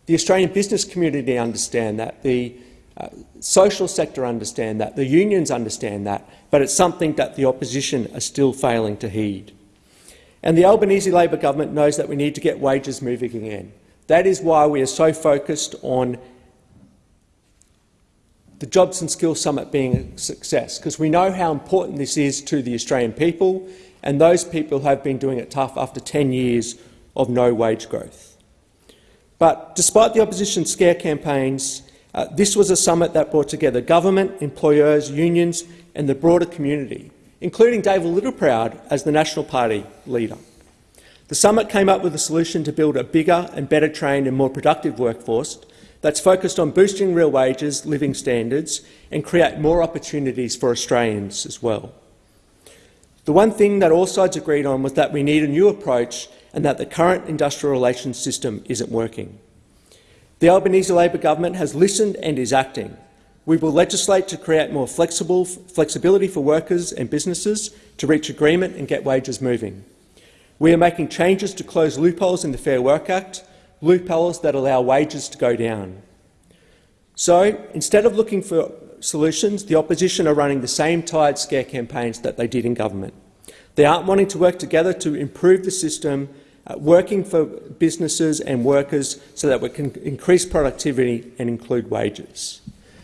The Australian business community understand that, the uh, social sector understand that, the unions understand that, but it's something that the opposition are still failing to heed. And the Albanese Labor government knows that we need to get wages moving again. That is why we are so focused on the Jobs and Skills Summit being a success, because we know how important this is to the Australian people, and those people have been doing it tough after 10 years of no wage growth. But despite the opposition scare campaigns, uh, this was a summit that brought together government, employers, unions and the broader community, including David Littleproud as the National Party leader. The summit came up with a solution to build a bigger and better trained and more productive workforce that's focused on boosting real wages, living standards and create more opportunities for Australians as well. The one thing that all sides agreed on was that we need a new approach and that the current industrial relations system isn't working. The Albanese Labor government has listened and is acting. We will legislate to create more flexible, flexibility for workers and businesses to reach agreement and get wages moving. We are making changes to close loopholes in the Fair Work Act loopholes that allow wages to go down. So, instead of looking for solutions, the opposition are running the same tired scare campaigns that they did in government. They aren't wanting to work together to improve the system, uh, working for businesses and workers so that we can increase productivity and include wages.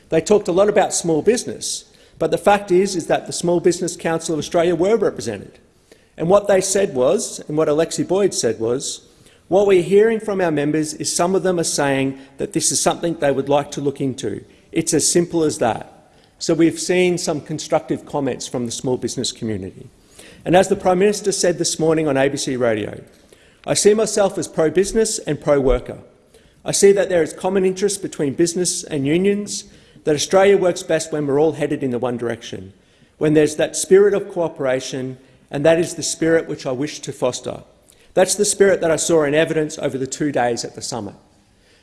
They talked a lot about small business, but the fact is, is that the Small Business Council of Australia were represented. And what they said was, and what Alexi Boyd said was, What we're hearing from our members is some of them are saying that this is something they would like to look into. It's as simple as that. So we've seen some constructive comments from the small business community. And as the Prime Minister said this morning on ABC Radio, I see myself as pro-business and pro-worker. I see that there is common interest between business and unions, that Australia works best when we're all headed in the one direction, when there's that spirit of cooperation, and that is the spirit which I wish to foster. That's the spirit that I saw in evidence over the two days at the summit.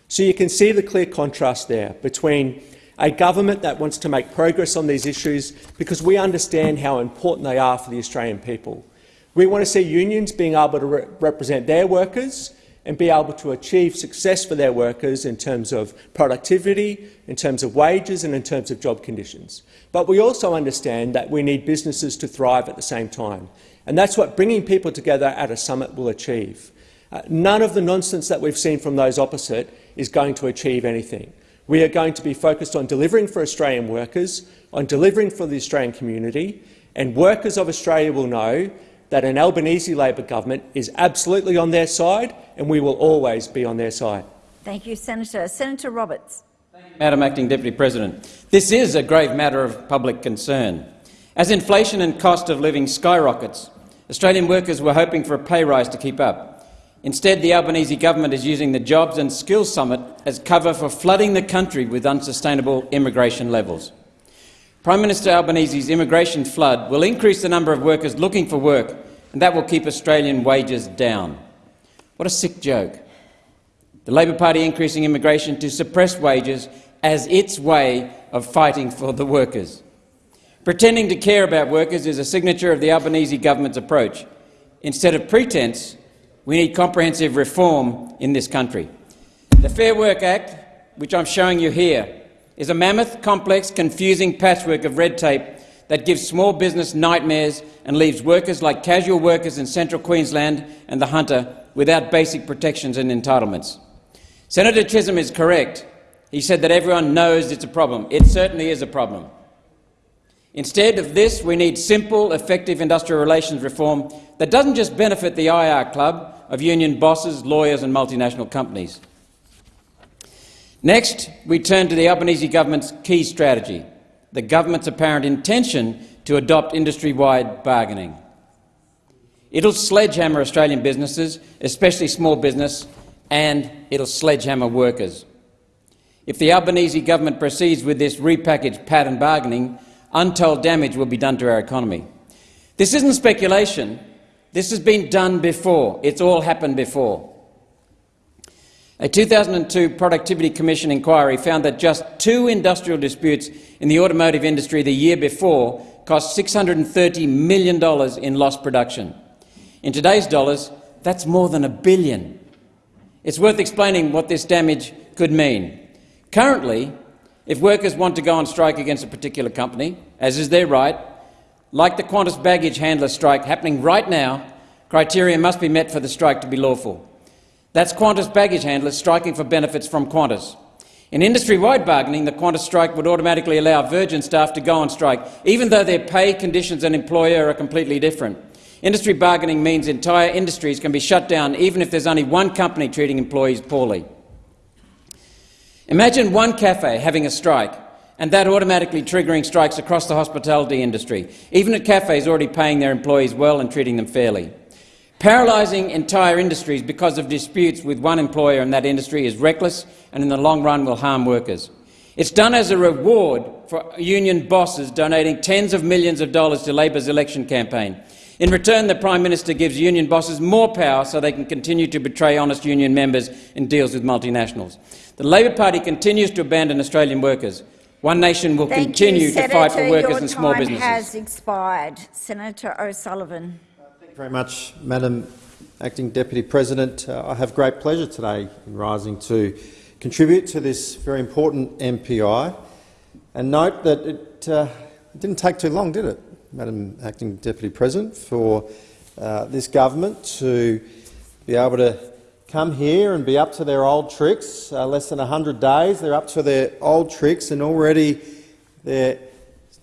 So you can see the clear contrast there between a government that wants to make progress on these issues because we understand how important they are for the Australian people. We want to see unions being able to re represent their workers and be able to achieve success for their workers in terms of productivity, in terms of wages and in terms of job conditions. But we also understand that we need businesses to thrive at the same time. And that's what bringing people together at a summit will achieve. Uh, none of the nonsense that we've seen from those opposite is going to achieve anything. We are going to be focused on delivering for Australian workers, on delivering for the Australian community, and workers of Australia will know that an Albanese Labor government is absolutely on their side, and we will always be on their side.
Thank you, Senator. Senator Roberts.
Madam Acting Deputy President, this is a grave matter of public concern. As inflation and cost of living skyrockets, Australian workers were hoping for a pay rise to keep up. Instead, the Albanese government is using the Jobs and Skills Summit as cover for flooding the country with unsustainable immigration levels. Prime Minister Albanese's immigration flood will increase the number of workers looking for work, and that will keep Australian wages down. What a sick joke. The Labor Party increasing immigration to suppress wages as its way of fighting for the workers. Pretending to care about workers is a signature of the Albanese government's approach. Instead of pretense, we need comprehensive reform in this country. The Fair Work Act, which I'm showing you here, is a mammoth, complex, confusing patchwork of red tape that gives small business nightmares and leaves workers like casual workers in central Queensland and the Hunter without basic protections and entitlements. Senator Chisholm is correct. He said that everyone knows it's a problem. It certainly is a problem. Instead of this, we need simple, effective industrial relations reform that doesn't just benefit the IR Club of union bosses, lawyers and multinational companies. Next, we turn to the Albanese government's key strategy, the government's apparent intention to adopt industry-wide bargaining. It'll sledgehammer Australian businesses, especially small business, and it'll sledgehammer workers. If the Albanese government proceeds with this repackaged pattern bargaining, untold damage will be done to our economy. This isn't speculation. This has been done before. It's all happened before. A 2002 Productivity Commission inquiry found that just two industrial disputes in the automotive industry the year before cost $630 million in lost production. In today's dollars, that's more than a billion. It's worth explaining what this damage could mean. Currently, if workers want to go on strike against a particular company, as is their right, like the Qantas baggage handler strike happening right now, criteria must be met for the strike to be lawful. That's Qantas baggage handlers striking for benefits from Qantas. In industry-wide bargaining, the Qantas strike would automatically allow Virgin staff to go on strike, even though their pay, conditions and employer are completely different. Industry bargaining means entire industries can be shut down even if there's only one company treating employees poorly. Imagine one cafe having a strike and that automatically triggering strikes across the hospitality industry, even at cafes already paying their employees well and treating them fairly. Paralysing entire industries because of disputes with one employer in that industry is reckless and in the long run will harm workers. It's done as a reward for union bosses donating tens of millions of dollars to Labor's election campaign. In return, the Prime Minister gives union bosses more power so they can continue to betray honest union members in deals with multinationals. The Labor Party continues to abandon Australian workers. One nation will
Thank
continue
you,
to fight for workers and small businesses.
Your time has expired. Senator O'Sullivan.
Thank you very much, Madam Acting Deputy President. Uh, I have great pleasure today in rising to contribute to this very important MPI and note that it, uh, it didn't take too long, did it, Madam Acting Deputy President, for uh, this government to be able to come here and be up to their old tricks. Uh, less than 100 days, they're up to their old tricks, and already they're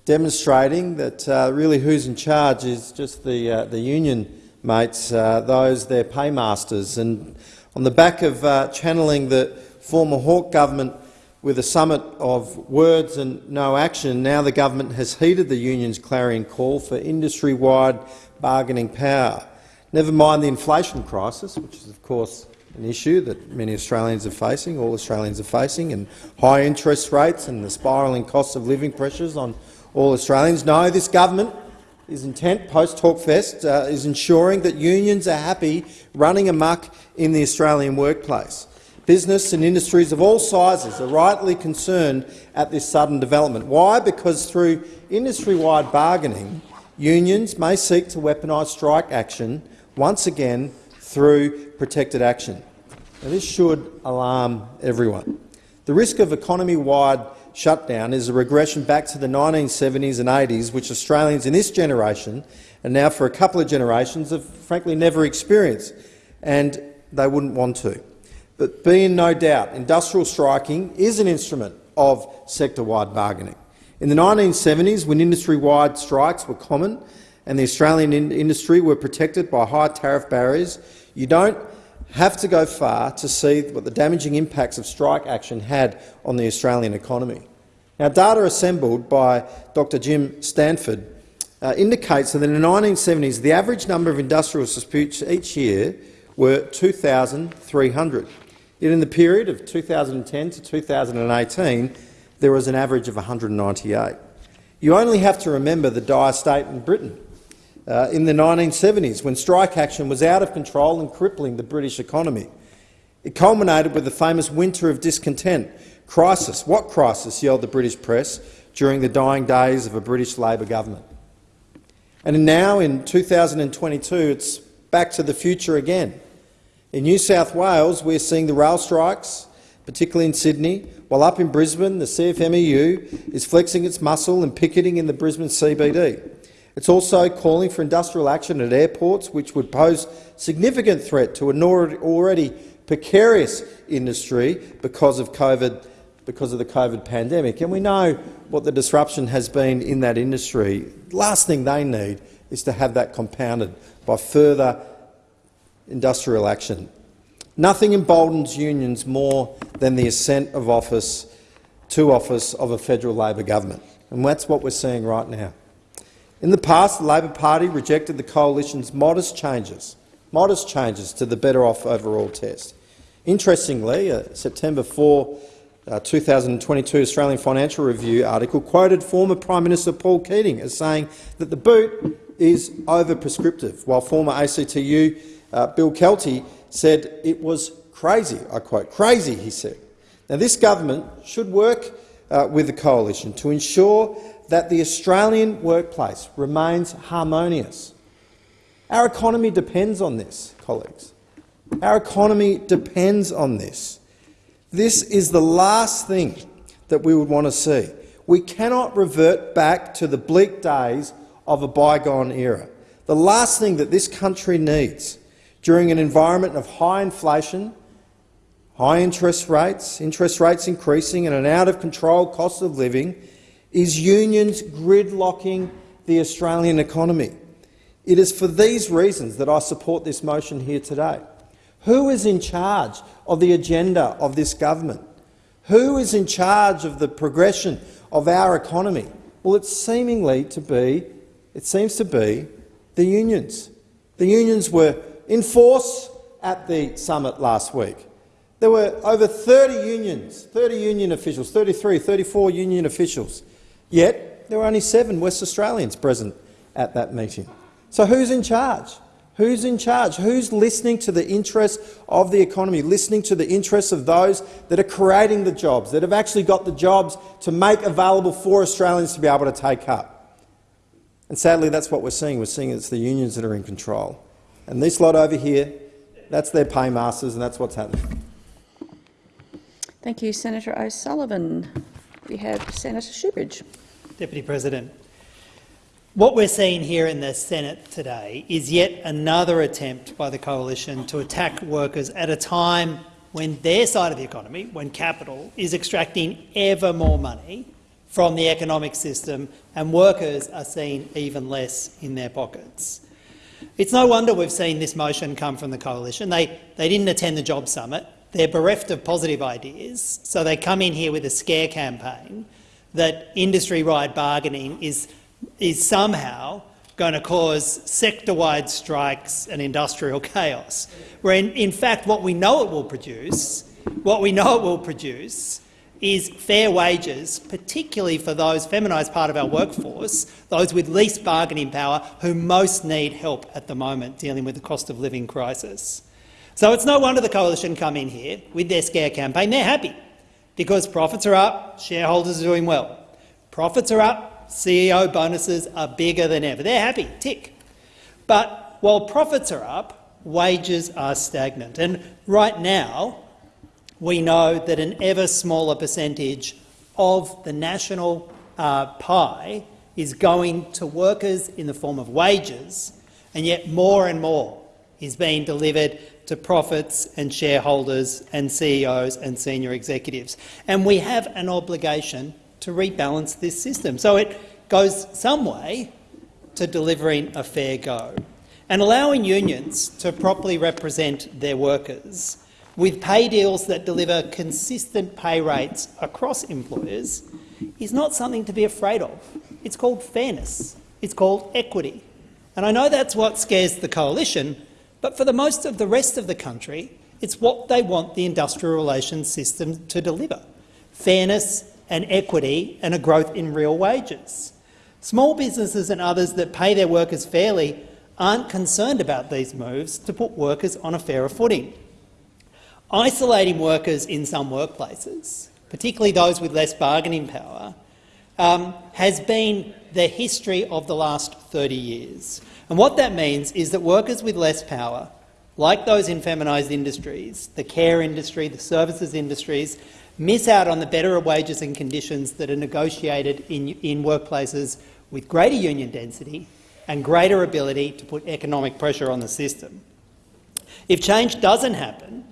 demonstrating that uh, really who's in charge is just the, uh, the union mates, uh, those, their paymasters. And On the back of uh, channeling the former Hawke government with a summit of words and no action, now the government has heeded the union's clarion call for industry-wide bargaining power. Never mind the inflation crisis, which is of course an issue that many Australians are facing, all Australians are facing, and high interest rates and the spiralling cost of living pressures on all Australians. No, this government is intent, post-Hawkefest, uh, is ensuring that unions are happy running amok in the Australian workplace. Business and industries of all sizes are rightly concerned at this sudden development. Why? Because through industry-wide bargaining, unions may seek to weaponise strike action once again through protected action. Now, this should alarm everyone. The risk of economy-wide shutdown is a regression back to the 1970s and 80s, which Australians in this generation, and now for a couple of generations, have frankly never experienced, and they wouldn't want to. But be in no doubt, industrial striking is an instrument of sector-wide bargaining. In the 1970s, when industry-wide strikes were common and the Australian in industry were protected by high tariff barriers, you don't have to go far to see what the damaging impacts of strike action had on the Australian economy. Now, data assembled by Dr Jim Stanford uh, indicates that in the 1970s the average number of industrial disputes each year were 2,300. Yet in the period of 2010 to 2018 there was an average of 198. You only have to remember the dire state in Britain uh, in the 1970s, when strike action was out of control and crippling the British economy. It culminated with the famous Winter of Discontent. Crisis. What crisis? yelled the British press during the dying days of a British Labor government. And now, in 2022, it's back to the future again. In New South Wales, we're seeing the rail strikes, particularly in Sydney, while up in Brisbane, the CFMEU is flexing its muscle and picketing in the Brisbane CBD. It's also calling for industrial action at airports, which would pose significant threat to an already precarious industry because of COVID, because of the COVID pandemic. And we know what the disruption has been in that industry. The last thing they need is to have that compounded by further industrial action. Nothing emboldens unions more than the ascent of office to office of a federal Labor government, and that's what we're seeing right now. In the past, the Labor Party rejected the coalition's modest changes, modest changes to the better off overall test. Interestingly, a September 4, uh, 2022 Australian Financial Review article quoted former Prime Minister Paul Keating as saying that the BOOT is over-prescriptive, while former ACTU uh, Bill Kelty said it was crazy. I quote, crazy, he said. Now, this government should work uh, with the coalition to ensure that the Australian workplace remains harmonious. Our economy depends on this, colleagues. Our economy depends on this. This is the last thing that we would want to see. We cannot revert back to the bleak days of a bygone era. The last thing that this country needs during an environment of high inflation, high interest rates, interest rates increasing and an out-of-control cost of living is unions gridlocking the Australian economy. It is for these reasons that I support this motion here today. Who is in charge of the agenda of this government? Who is in charge of the progression of our economy? Well, it's seemingly to be, it seems to be the unions. The unions were in force at the summit last week. There were over 30 unions, 30 union officials, 33, 34 union officials Yet there were only seven West Australians present at that meeting. So who's in charge? Who's in charge? Who's listening to the interests of the economy, listening to the interests of those that are creating the jobs, that have actually got the jobs to make available for Australians to be able to take up? And sadly, that's what we're seeing. We're seeing it's the unions that are in control. And this lot over here, that's their paymasters, and that's what's happening.
Thank you, Senator O'Sullivan. We have Senator Shoebridge.
Deputy President. What we're seeing here in the Senate today is yet another attempt by the coalition to attack workers at a time when their side of the economy, when capital, is extracting ever more money from the economic system and workers are seeing even less in their pockets. It's no wonder we've seen this motion come from the coalition. They, they didn't attend the Job Summit. They're bereft of positive ideas, so they come in here with a scare campaign that industry-wide bargaining is, is somehow going to cause sector-wide strikes and industrial [LAUGHS] chaos. Where in, in fact what we know it will produce, what we know it will produce is fair wages, particularly for those feminised part of our workforce, those with least bargaining power who most need help at the moment dealing with the cost of living crisis. So it's no wonder the coalition come in here with their scare campaign. They're happy because profits are up, shareholders are doing well. Profits are up, CEO bonuses are bigger than ever. They're happy, tick. But while profits are up, wages are stagnant. And right now, we know that an ever smaller percentage of the national uh, pie is going to workers in the form of wages, and yet more and more is being delivered to profits and shareholders and CEOs and senior executives. And we have an obligation to rebalance this system. So it goes some way to delivering a fair go. And allowing unions to properly represent their workers with pay deals that deliver consistent pay rates across employers is not something to be afraid of. It's called fairness. It's called equity. And I know that's what scares the coalition, but for the most of the rest of the country, it's what they want the industrial relations system to deliver fairness and equity and a growth in real wages. Small businesses and others that pay their workers fairly aren't concerned about these moves to put workers on a fairer footing. Isolating workers in some workplaces, particularly those with less bargaining power, um, has been the history of the last 30 years. And what that means is that workers with less power, like those in feminised industries, the care industry, the services industries, miss out on the better wages and conditions that are negotiated in, in workplaces with greater union density and greater ability to put economic pressure on the system. If change doesn't happen,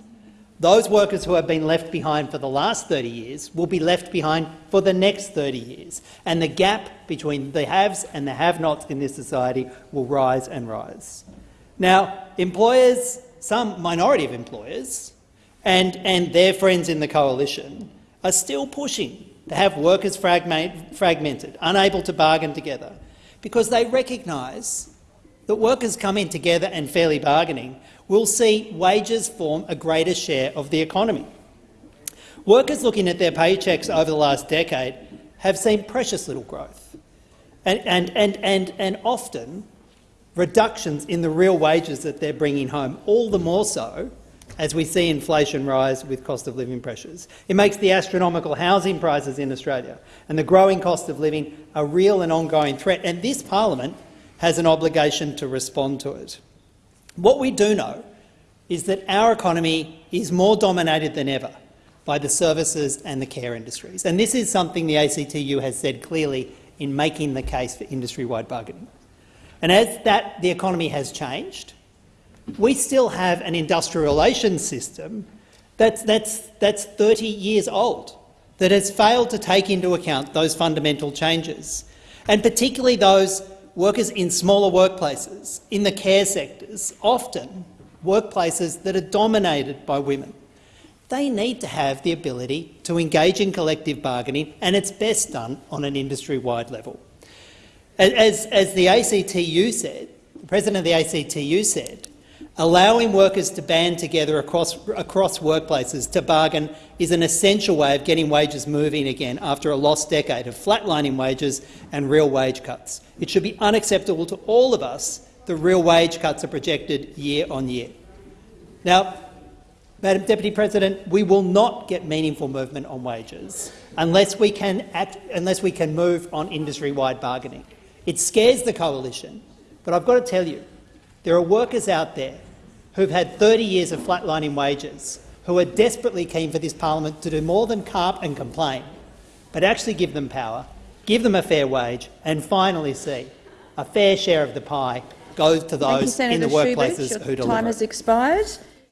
those workers who have been left behind for the last 30 years will be left behind for the next 30 years, and the gap between the haves and the have-nots in this society will rise and rise. Now, employers, some minority of employers, and, and their friends in the coalition are still pushing to have workers fragment, fragmented, unable to bargain together, because they recognise that workers coming together and fairly bargaining will see wages form a greater share of the economy. Workers looking at their paychecks over the last decade have seen precious little growth and, and, and, and, and often reductions in the real wages that they're bringing home, all the more so as we see inflation rise with cost of living pressures. It makes the astronomical housing prices in Australia and the growing cost of living a real and ongoing threat, and this parliament has an obligation to respond to it. What we do know is that our economy is more dominated than ever by the services and the care industries. And this is something the ACTU has said clearly in making the case for industry-wide bargaining. And as that, the economy has changed, we still have an industrial relations system that's, that's, that's 30 years old, that has failed to take into account those fundamental changes, and particularly those workers in smaller workplaces, in the care sectors, often workplaces that are dominated by women. They need to have the ability to engage in collective bargaining, and it's best done on an industry-wide level. As, as the ACTU said, the president of the ACTU said, allowing workers to band together across, across workplaces to bargain is an essential way of getting wages moving again after a lost decade of flatlining wages and real wage cuts. It should be unacceptable to all of us that real wage cuts are projected year on year. Now, Madam Deputy President, we will not get meaningful movement on wages unless we can, act, unless we can move on industry-wide bargaining. It scares the coalition, but I've got to tell you, there are workers out there who've had 30 years of flatlining wages, who are desperately keen for this parliament to do more than carp and complain, but actually give them power give them a fair wage, and finally see a fair share of the pie go to those
you,
in the workplaces
Your
who deliver.
time has expired.